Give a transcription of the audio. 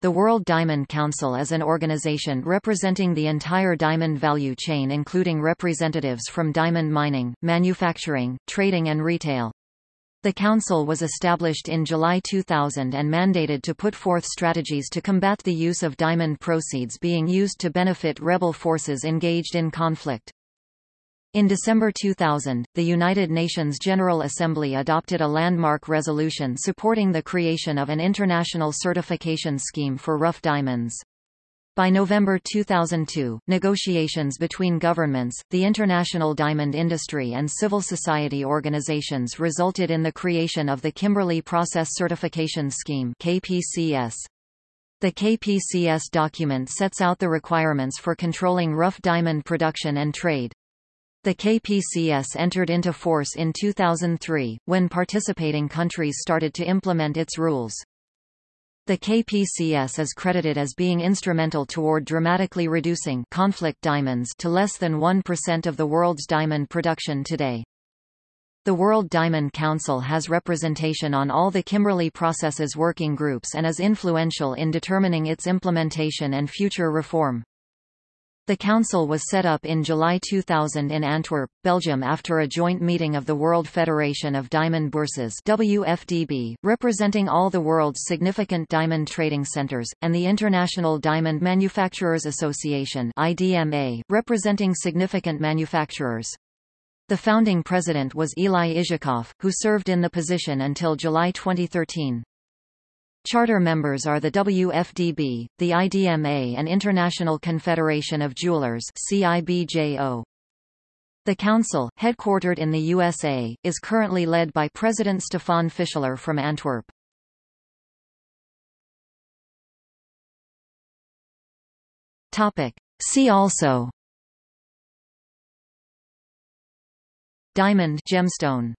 The World Diamond Council is an organization representing the entire diamond value chain including representatives from diamond mining, manufacturing, trading and retail. The Council was established in July 2000 and mandated to put forth strategies to combat the use of diamond proceeds being used to benefit rebel forces engaged in conflict. In December 2000, the United Nations General Assembly adopted a landmark resolution supporting the creation of an international certification scheme for rough diamonds. By November 2002, negotiations between governments, the international diamond industry and civil society organizations resulted in the creation of the Kimberley Process Certification Scheme KPCS. The KPCS document sets out the requirements for controlling rough diamond production and trade. The KPCS entered into force in 2003, when participating countries started to implement its rules. The KPCS is credited as being instrumental toward dramatically reducing conflict diamonds to less than 1% of the world's diamond production today. The World Diamond Council has representation on all the Kimberley Processes working groups and is influential in determining its implementation and future reform. The council was set up in July 2000 in Antwerp, Belgium after a joint meeting of the World Federation of Diamond Bourses WFDB, representing all the world's significant diamond trading centers, and the International Diamond Manufacturers Association IDMA, representing significant manufacturers. The founding president was Eli Izhakoff, who served in the position until July 2013. Charter members are the WFDB, the IDMA and International Confederation of Jewelers CIBJO. The Council, headquartered in the USA, is currently led by President Stefan Fischler from Antwerp. Topic. See also Diamond gemstone